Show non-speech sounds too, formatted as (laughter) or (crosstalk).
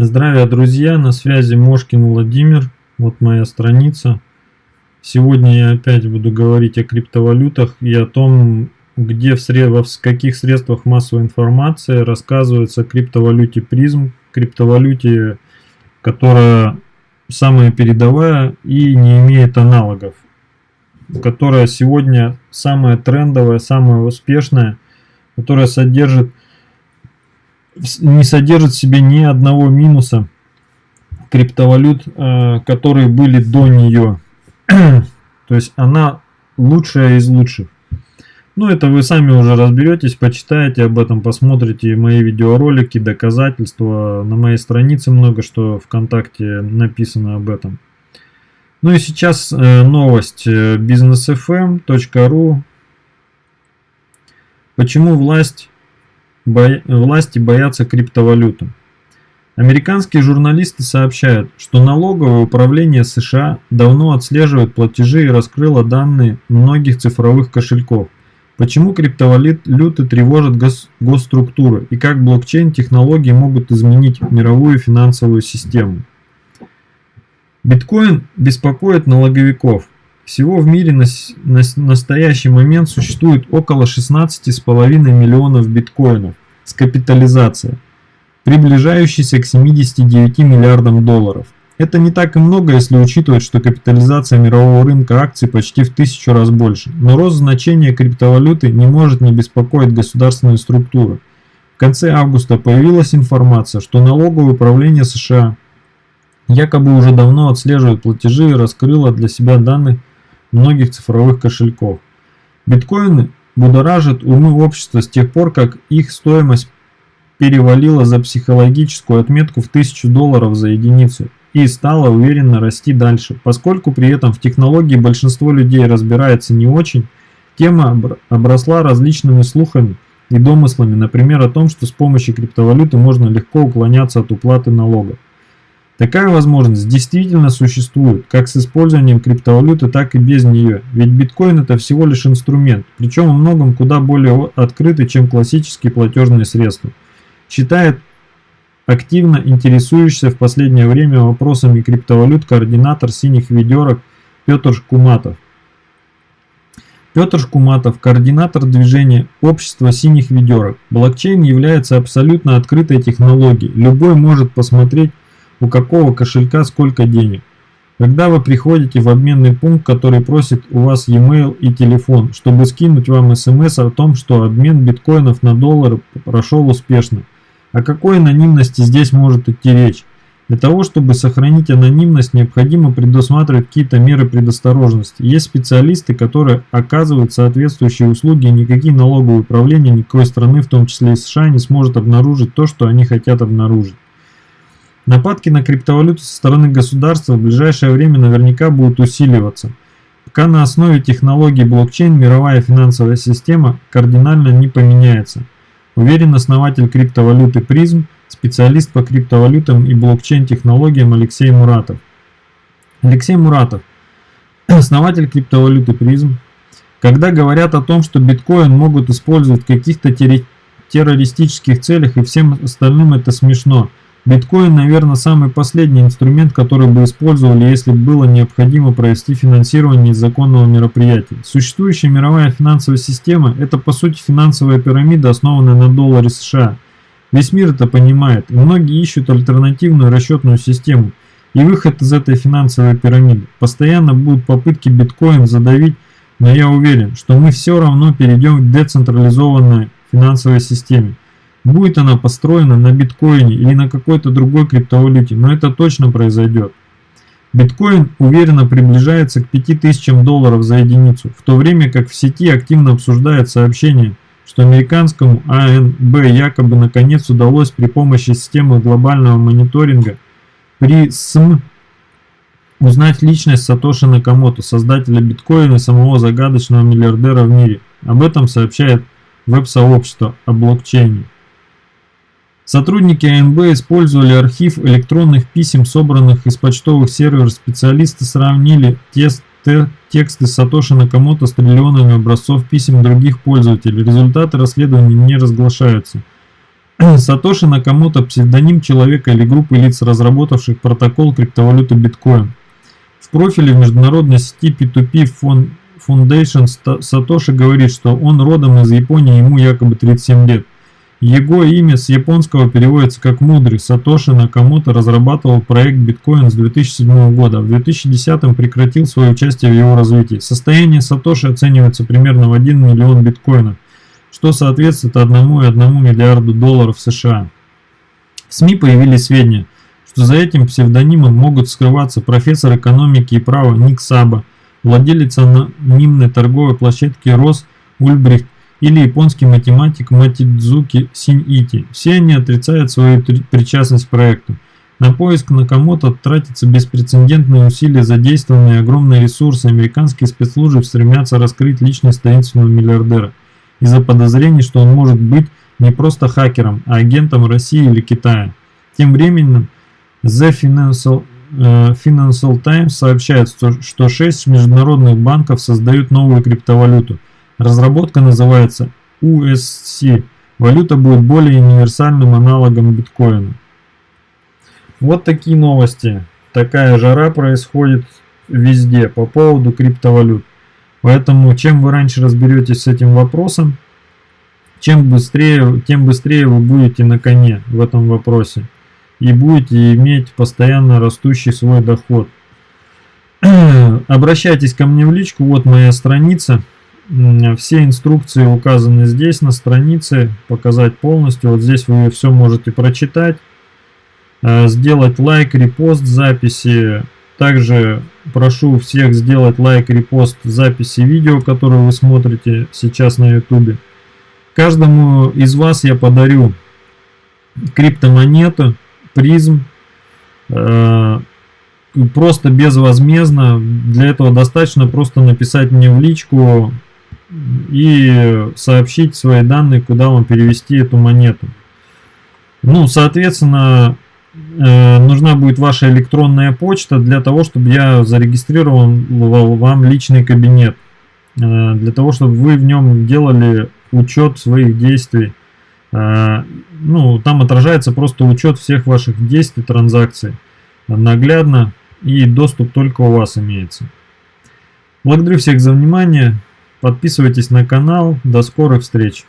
Здравия, друзья! На связи Мошкин Владимир. Вот моя страница. Сегодня я опять буду говорить о криптовалютах и о том, где в, сред... в каких средствах массовой информации рассказывается о криптовалюте призм, криптовалюте, которая самая передовая и не имеет аналогов, которая сегодня самая трендовая, самая успешная, которая содержит не содержит в себе ни одного минуса криптовалют, э, которые были до нее. (clears throat) То есть она лучшая из лучших. Ну, это вы сами уже разберетесь, почитаете об этом, посмотрите мои видеоролики, доказательства. На моей странице много что ВКонтакте написано об этом. Ну и сейчас э, новость э, businessfm.ru. Почему власть бо... власти боятся криптовалюты. Американские журналисты сообщают, что налоговое управление США давно отслеживает платежи и раскрыло данные многих цифровых кошельков. Почему криптовалюты тревожат гос госструктуры и как блокчейн-технологии могут изменить мировую финансовую систему. Биткоин беспокоит налоговиков. Всего в мире на, на настоящий момент существует около 16,5 миллионов биткоинов с капитализацией, приближающейся к 79 миллиардам долларов. Это не так и много, если учитывать, что капитализация мирового рынка акций почти в тысячу раз больше. Но рост значения криптовалюты не может не беспокоить государственные структуры. В конце августа появилась информация, что налоговое управление США якобы уже давно отслеживает платежи и раскрыло для себя данные многих цифровых кошельков. Биткоины будоражат умы общества с тех пор, как их стоимость перевалила за психологическую отметку в 1000 долларов за единицу и стала уверенно расти дальше. Поскольку при этом в технологии большинство людей разбирается не очень, тема обросла различными слухами и домыслами, например, о том, что с помощью криптовалюты можно легко уклоняться от уплаты налога. Такая возможность действительно существует, как с использованием криптовалюты, так и без нее, ведь биткоин это всего лишь инструмент, причем во многом куда более открытый, чем классические платежные средства. Считает активно интересующийся в последнее время вопросами криптовалют координатор синих ведерок Петр Шкуматов. Петр Шкуматов, координатор движения Общества синих ведерок. Блокчейн является абсолютно открытой технологией. Любой может посмотреть у какого кошелька сколько денег. Когда вы приходите в обменный пункт, который просит у вас e-mail и телефон, чтобы скинуть вам смс о том, что обмен биткоинов на доллары прошел успешно. О какой анонимности здесь может идти речь? Для того, чтобы сохранить анонимность, необходимо предусматривать какие-то меры предосторожности. Есть специалисты, которые оказывают соответствующие услуги, и никакие налоговые управления никакой страны, в том числе и США, не сможет обнаружить то, что они хотят обнаружить. Нападки на криптовалюту со стороны государства в ближайшее время наверняка будут усиливаться, пока на основе технологий блокчейн мировая финансовая система кардинально не поменяется. Уверен основатель криптовалюты призм, специалист по криптовалютам и блокчейн-технологиям Алексей Муратов. Алексей Муратов, (clears throat) основатель криптовалюты призм, когда говорят о том, что биткоин могут использовать в каких-то террористических целях и всем остальным это смешно – Биткоин, наверное, самый последний инструмент, который бы использовали, если было необходимо провести финансирование незаконного мероприятия. Существующая мировая финансовая система – это по сути финансовая пирамида, основанная на долларе США. Весь мир это понимает, и многие ищут альтернативную расчетную систему и выход из этой финансовой пирамиды. Постоянно будут попытки биткоин задавить, но я уверен, что мы все равно перейдем к децентрализованной финансовой системе. Будет она построена на биткоине или на какой-то другой криптовалюте, но это точно произойдет. Биткоин уверенно приближается к 5000 долларов за единицу, в то время как в сети активно обсуждают сообщение, что американскому АНБ якобы наконец удалось при помощи системы глобального мониторинга при СМ узнать личность Сатоши Накамото, создателя биткоина и самого загадочного миллиардера в мире. Об этом сообщает веб-сообщество о блокчейне. Сотрудники АНБ использовали архив электронных писем, собранных из почтовых серверов. Специалисты сравнили тексты Сатоши Накамото с триллионами образцов писем других пользователей. Результаты расследования не разглашаются. (clears throat) Сатоши Накамото – псевдоним человека или группы лиц, разработавших протокол криптовалюты биткоин. В профиле в международной сети P2P Foundation Сатоши говорит, что он родом из Японии, ему якобы 37 лет. Его имя с японского переводится как «мудрый». Сатоши Накамото разрабатывал проект биткоин с 2007 года. В 2010 прекратил свое участие в его развитии. Состояние Сатоши оценивается примерно в 1 миллион биткоинов, что соответствует 1,1 миллиарду долларов США. В СМИ появились сведения, что за этим псевдонимом могут скрываться профессор экономики и права Ник Саба, владелец анонимной торговой площадки Рос Ульбрихт или японский математик Матидзуки Синьити. Все они отрицают свою причастность к проекту. На поиск Накамото тратятся беспрецедентные усилия, задействованные огромные ресурсы. Американские спецслужбы стремятся раскрыть личность таинственного миллиардера из-за подозрений, что он может быть не просто хакером, а агентом России или Китая. Тем временем The Financial, э, Financial Times сообщает, что 6 международных банков создают новую криптовалюту – Разработка называется USC. Валюта будет более универсальным аналогом биткоина. Вот такие новости. Такая жара происходит везде по поводу криптовалют. Поэтому чем вы раньше разберетесь с этим вопросом, чем быстрее, тем быстрее вы будете на коне в этом вопросе. И будете иметь постоянно растущий свой доход. (clears throat) Обращайтесь ко мне в личку, вот моя страница. Все инструкции указаны здесь на странице, показать полностью. Вот здесь вы все можете прочитать, э, сделать лайк, репост записи. Также прошу всех сделать лайк, репост записи видео, которые вы смотрите сейчас на YouTube. Каждому из вас я подарю криптомонету, призм, э, просто безвозмездно. Для этого достаточно просто написать мне в личку и сообщить свои данные, куда вам перевести эту монету. Ну, соответственно, э, нужна будет ваша электронная почта для того, чтобы я зарегистрировал вам личный кабинет. Э, для того, чтобы вы в нем делали учет своих действий. Э, ну, там отражается просто учет всех ваших действий, транзакций. Наглядно и доступ только у вас имеется. Благодарю всех за внимание. Подписывайтесь на канал. До скорых встреч!